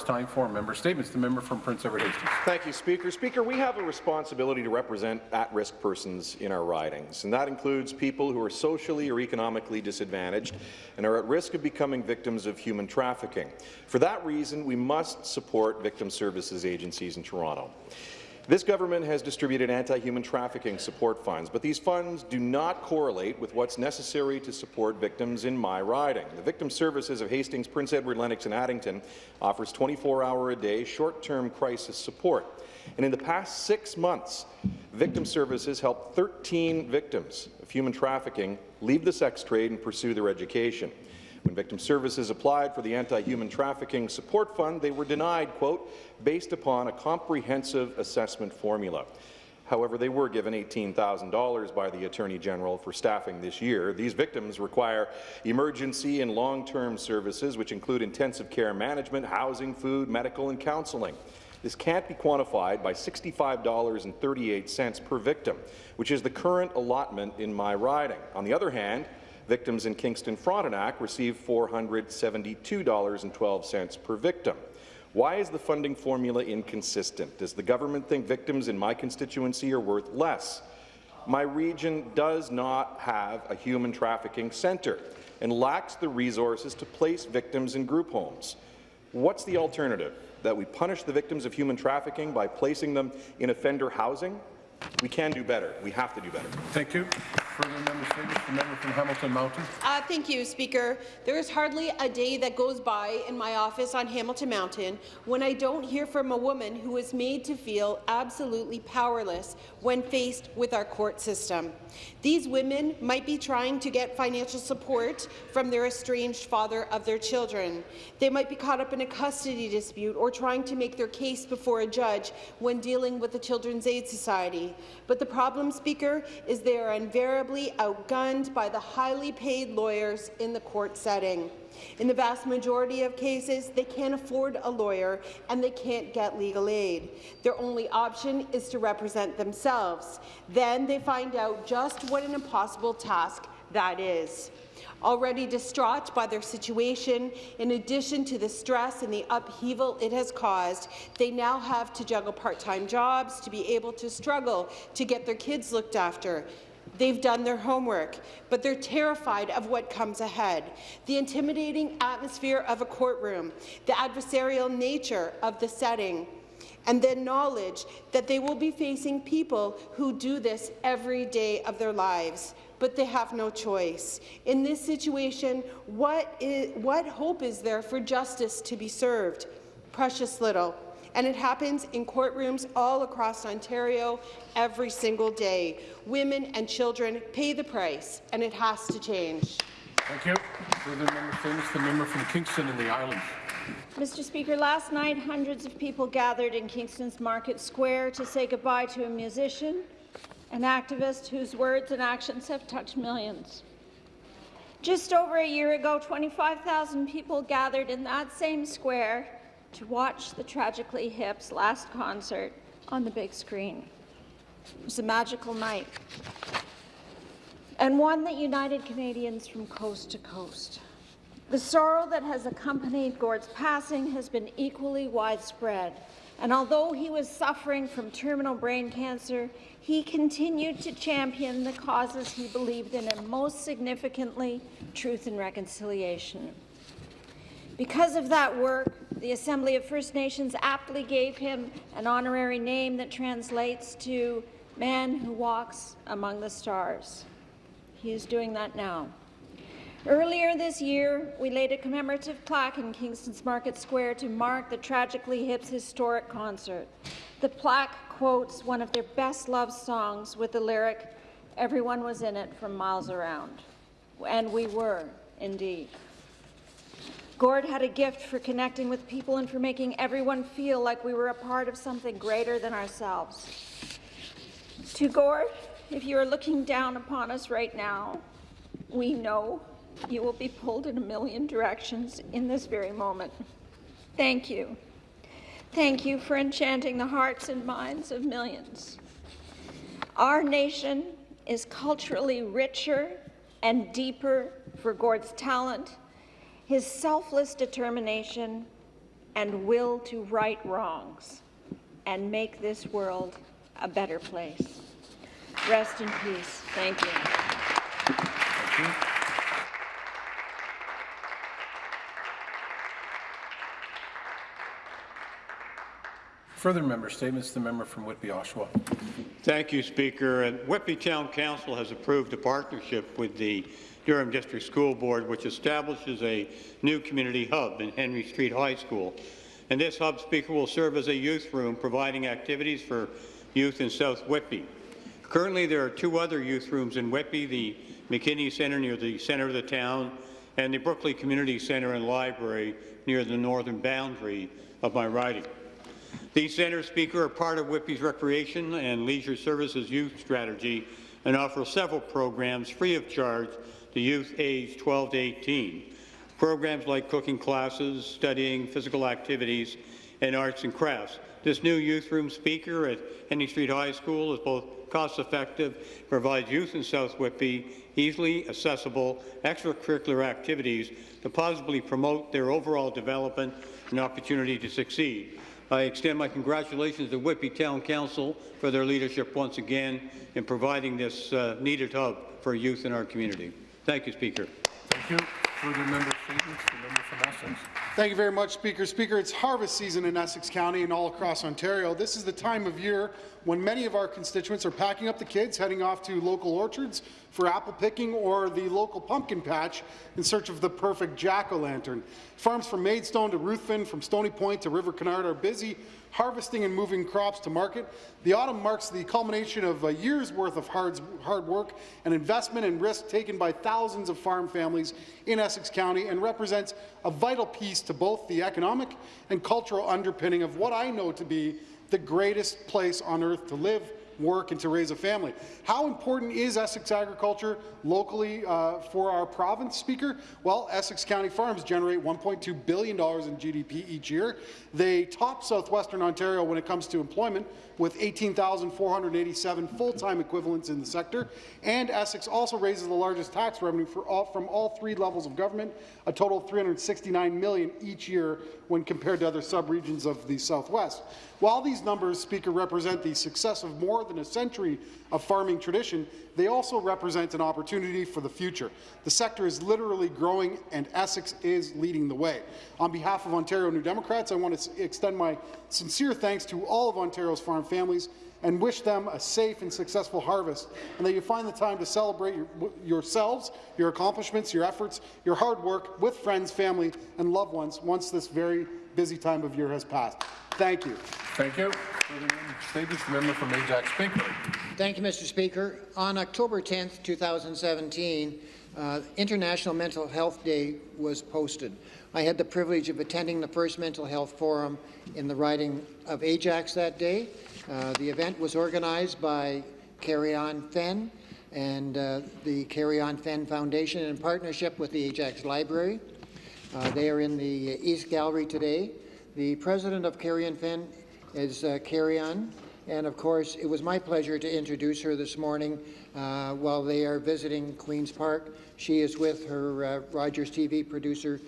It's time for member statements. The member from Prince Edward Hastings. Thank you, Speaker. Speaker, we have a responsibility to represent at-risk persons in our ridings, and that includes people who are socially or economically disadvantaged and are at risk of becoming victims of human trafficking. For that reason, we must support victim services agencies in Toronto. This government has distributed anti-human trafficking support funds, but these funds do not correlate with what's necessary to support victims in my riding. The Victim Services of Hastings, Prince Edward, Lennox and Addington offers 24-hour-a-day short-term crisis support. And in the past six months, Victim Services helped 13 victims of human trafficking leave the sex trade and pursue their education. When Victim Services applied for the Anti-Human Trafficking Support Fund, they were denied, quote, based upon a comprehensive assessment formula. However, they were given $18,000 by the Attorney General for staffing this year. These victims require emergency and long-term services, which include intensive care management, housing, food, medical, and counselling. This can't be quantified by $65.38 per victim, which is the current allotment in my riding. On the other hand, Victims in Kingston Frontenac receive $472.12 per victim. Why is the funding formula inconsistent? Does the government think victims in my constituency are worth less? My region does not have a human trafficking centre and lacks the resources to place victims in group homes. What's the alternative? That we punish the victims of human trafficking by placing them in offender housing? We can do better. We have to do better. Thank you. Further statements. The member from Hamilton Mountain. Uh, thank you, Speaker. There is hardly a day that goes by in my office on Hamilton Mountain when I don't hear from a woman who is made to feel absolutely powerless when faced with our court system. These women might be trying to get financial support from their estranged father of their children. They might be caught up in a custody dispute or trying to make their case before a judge when dealing with the Children's Aid Society. But the problem, Speaker, is they are invariably outgunned by the highly paid lawyers in the court setting. In the vast majority of cases, they can't afford a lawyer and they can't get legal aid. Their only option is to represent themselves. Then they find out just what an impossible task that is. Already distraught by their situation, in addition to the stress and the upheaval it has caused, they now have to juggle part-time jobs to be able to struggle to get their kids looked after. They've done their homework, but they're terrified of what comes ahead. The intimidating atmosphere of a courtroom, the adversarial nature of the setting, and the knowledge that they will be facing people who do this every day of their lives but they have no choice. In this situation, what, is, what hope is there for justice to be served? Precious little. And it happens in courtrooms all across Ontario every single day. Women and children pay the price, and it has to change. Thank you. Further member famous, the member from Kingston and the Islands. Mr. Speaker, last night hundreds of people gathered in Kingston's Market Square to say goodbye to a musician, an activist whose words and actions have touched millions. Just over a year ago, 25,000 people gathered in that same square to watch the Tragically Hip's last concert on the big screen. It was a magical night, and one that united Canadians from coast to coast. The sorrow that has accompanied Gord's passing has been equally widespread, and although he was suffering from terminal brain cancer, he continued to champion the causes he believed in, and most significantly, truth and reconciliation. Because of that work, the Assembly of First Nations aptly gave him an honorary name that translates to man who walks among the stars. He is doing that now. Earlier this year, we laid a commemorative plaque in Kingston's Market Square to mark the Tragically Hip's historic concert. The plaque quotes one of their best loved songs with the lyric, everyone was in it from miles around. And we were, indeed. Gord had a gift for connecting with people and for making everyone feel like we were a part of something greater than ourselves. To Gord, if you are looking down upon us right now, we know you will be pulled in a million directions in this very moment. Thank you. Thank you for enchanting the hearts and minds of millions. Our nation is culturally richer and deeper for Gord's talent, his selfless determination, and will to right wrongs and make this world a better place. Rest in peace. Thank you. Thank you. Further member statements, the member from Whitby Oshawa. Thank you, Speaker. And Whitby Town Council has approved a partnership with the Durham District School Board, which establishes a new community hub in Henry Street High School. And this hub, Speaker, will serve as a youth room, providing activities for youth in South Whitby. Currently, there are two other youth rooms in Whitby, the McKinney Centre near the centre of the town, and the Brooklin Community Centre and Library near the northern boundary of my riding. These centres, Speaker, are part of Whitby's Recreation and Leisure Services Youth Strategy and offer several programs free of charge to youth aged 12 to 18. Programs like cooking classes, studying, physical activities, and arts and crafts. This new youth room speaker at Henry Street High School is both cost-effective, provides youth in South Whitby easily accessible extracurricular activities to positively promote their overall development and opportunity to succeed. I extend my congratulations to Whitby Town Council for their leadership once again in providing this uh, needed hub for youth in our community. Thank you, Speaker. Thank you. Further member statements, Thank you very much, Speaker. Speaker, it's harvest season in Essex County and all across Ontario. This is the time of year when many of our constituents are packing up the kids, heading off to local orchards for apple picking or the local pumpkin patch in search of the perfect jack-o'-lantern. Farms from Maidstone to Ruthven, from Stony Point to River Canard are busy harvesting and moving crops to market. The autumn marks the culmination of a year's worth of hard, hard work and investment and risk taken by thousands of farm families in Essex County and represents a vital piece to both the economic and cultural underpinning of what I know to be the greatest place on earth to live, work and to raise a family. How important is Essex agriculture locally uh, for our province, Speaker? Well, Essex County farms generate $1.2 billion in GDP each year. They top southwestern Ontario when it comes to employment, with 18,487 full-time equivalents in the sector. And Essex also raises the largest tax revenue all, from all three levels of government, a total of 369 million each year when compared to other sub-regions of the Southwest. While these numbers, Speaker, represent the success of more than a century of farming tradition, they also represent an opportunity for the future. The sector is literally growing, and Essex is leading the way. On behalf of Ontario New Democrats, I want to extend my sincere thanks to all of Ontario's farm families and wish them a safe and successful harvest, and that you find the time to celebrate your, yourselves, your accomplishments, your efforts, your hard work with friends, family, and loved ones once this very busy time of year has passed. Thank you. Thank you. Further member statements, the member from Ajax Baker. Thank you, Mr. Speaker. On October 10, 2017, uh, International Mental Health Day was posted. I had the privilege of attending the first mental health forum in the riding of Ajax that day. Uh, the event was organized by Carry On Fenn and uh, the Carry On Fenn Foundation in partnership with the Ajax Library. Uh, they are in the East Gallery today. The president of Carry On Fenn is uh, Carry On, and of course, it was my pleasure to introduce her this morning uh, while they are visiting Queen's Park. She is with her uh, Rogers TV producer,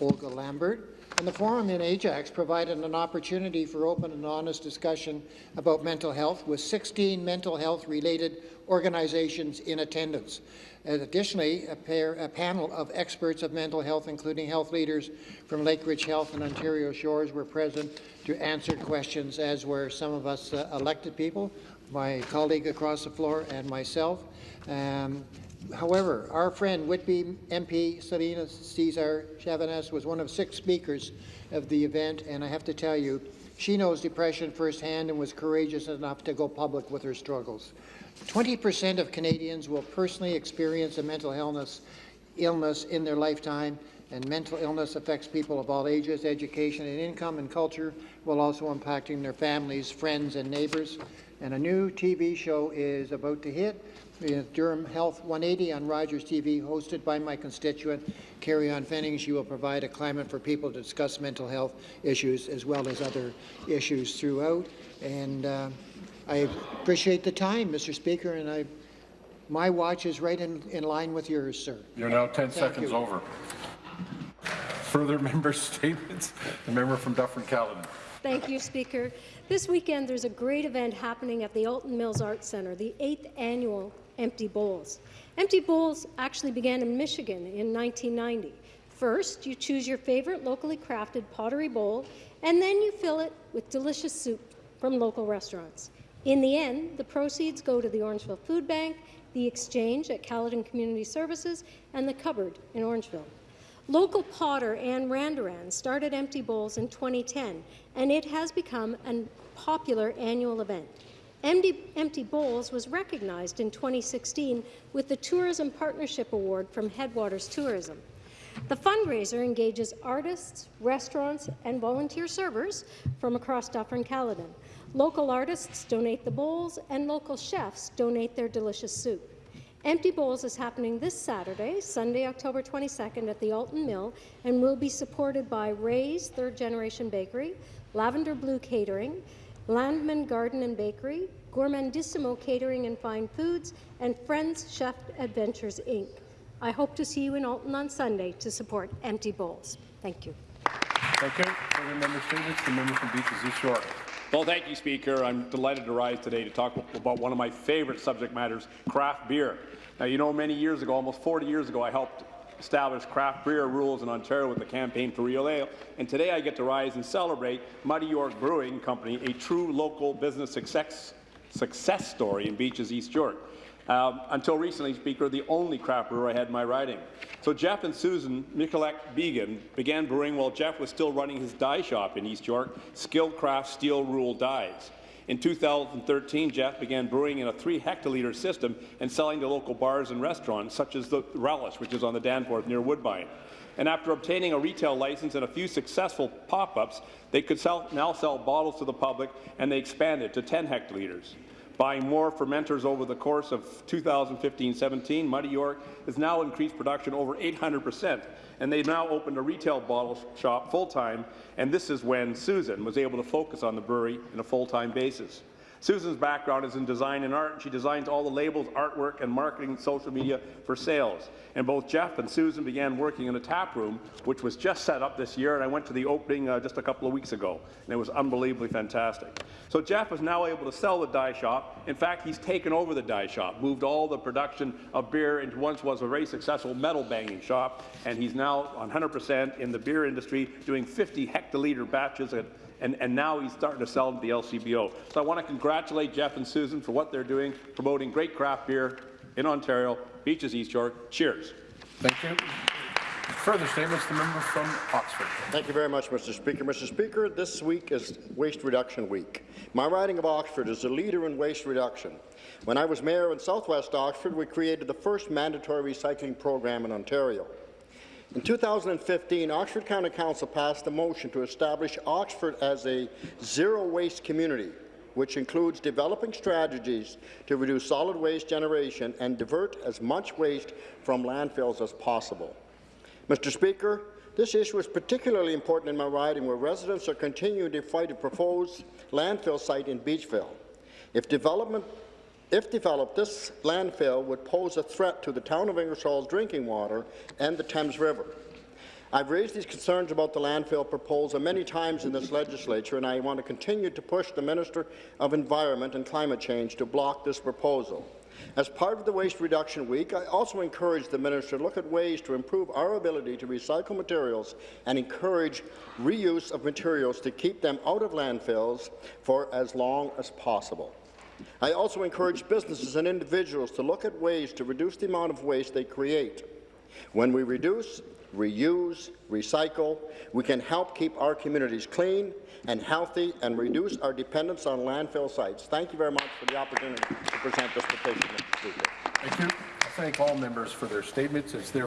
Olga Lambert. And the forum in Ajax provided an opportunity for open and honest discussion about mental health, with 16 mental health-related organizations in attendance. And additionally, a, pair, a, panel of experts of mental health, including health leaders from Lakeridge Health and Ontario Shores, were present to answer questions, as were some of us uh, elected people, my colleague across the floor, and myself. Um, However, our friend Whitby MP Selina Cesar Chavanez was one of six speakers of the event, and I have to tell you, she knows depression firsthand and was courageous enough to go public with her struggles. 20% of Canadians will personally experience a mental illness, illness in their lifetime, and mental illness affects people of all ages, education and income and culture, while also impacting their families, friends and neighbours. And a new TV show is about to hit, Durham Health 180 on Rogers TV, hosted by my constituent, Carrie Ann Fenning. She will provide a climate for people to discuss mental health issues as well as other issues throughout. And uh, I appreciate the time, Mr. Speaker, and I, my watch is right in, in line with yours, sir. You're now 10 Thank seconds you. over. Further member statements? The member from Dufferin-Caledon. Thank you, Speaker. This weekend, there's a great event happening at the Alton Mills Arts Centre, the eighth annual Empty Bowls. Empty Bowls actually began in Michigan in 1990. First, you choose your favorite locally crafted pottery bowl, and then you fill it with delicious soup from local restaurants. In the end, the proceeds go to the Orangeville Food Bank, the Exchange at Caledon Community Services, and the Cupboard in Orangeville. Local potter Anne Randaran started Empty Bowls in 2010, and it has become a popular annual event. Empty, Empty Bowls was recognized in 2016 with the Tourism Partnership Award from Headwaters Tourism. The fundraiser engages artists, restaurants, and volunteer servers from across Dufferin-Caledon. Local artists donate the bowls, and local chefs donate their delicious soup. Empty Bowls is happening this Saturday, Sunday, October 22nd at the Alton Mill and will be supported by Ray's Third Generation Bakery, Lavender Blue Catering, Landman Garden and Bakery, Gourmandissimo Catering and Fine Foods, and Friends Chef Adventures, Inc. I hope to see you in Alton on Sunday to support Empty Bowls. Thank you. Thank you. Further member statements? The member from Beaches East York. Well, thank you, Speaker. I'm delighted to rise today to talk about one of my favorite subject matters, craft beer. Now, you know, many years ago, almost 40 years ago, I helped establish craft beer rules in Ontario with the campaign for Real Ale, and today I get to rise and celebrate Muddy York Brewing Company, a true local business success, success story in Beaches, East York. Um, until recently, Speaker, the only craft brewer I had in my riding. So Jeff and Susan Mikulek Began began brewing while Jeff was still running his die shop in East York, skilled craft Steel Rule Dies. In 2013, Jeff began brewing in a 3 hectoliter system and selling to local bars and restaurants, such as the Relish, which is on the Danforth near Woodbine. And after obtaining a retail license and a few successful pop-ups, they could sell, now sell bottles to the public, and they expanded to 10 hectoliters. Buying more fermenters over the course of 2015-17, Muddy York has now increased production over 800 percent, and they've now opened a retail bottle shop full-time, and this is when Susan was able to focus on the brewery in a full-time basis. Susan's background is in design and art, and she designs all the labels, artwork, and marketing social media for sales. And both Jeff and Susan began working in a tap room, which was just set up this year, and I went to the opening uh, just a couple of weeks ago, and it was unbelievably fantastic. So Jeff is now able to sell the die shop. In fact, he's taken over the die shop, moved all the production of beer into once was a very successful metal banging shop, and he's now 100% in the beer industry, doing 50 hectoliter batches at and, and now he's starting to sell them to the LCBO. So I want to congratulate Jeff and Susan for what they're doing, promoting great craft beer in Ontario, Beaches East York. Cheers. Thank you. Further statements? The member from Oxford. Thank you very much, Mr. Speaker. Mr. Speaker, this week is Waste Reduction Week. My riding of Oxford is a leader in waste reduction. When I was mayor in southwest Oxford, we created the first mandatory recycling program in Ontario. In 2015, Oxford County Council passed a motion to establish Oxford as a zero-waste community, which includes developing strategies to reduce solid waste generation and divert as much waste from landfills as possible. Mr. Speaker, this issue is particularly important in my riding, where residents are continuing to fight a proposed landfill site in Beachville. If development if developed, this landfill would pose a threat to the town of Ingersoll's drinking water and the Thames River. I've raised these concerns about the landfill proposal many times in this legislature, and I want to continue to push the Minister of Environment and Climate Change to block this proposal. As part of the Waste Reduction Week, I also encourage the Minister to look at ways to improve our ability to recycle materials and encourage reuse of materials to keep them out of landfills for as long as possible. I also encourage businesses and individuals to look at ways to reduce the amount of waste they create. When we reduce, reuse, recycle, we can help keep our communities clean and healthy and reduce our dependence on landfill sites. Thank you very much for the opportunity to present this petition, Mr. Speaker. Thank you. I thank all members for their statements. It's their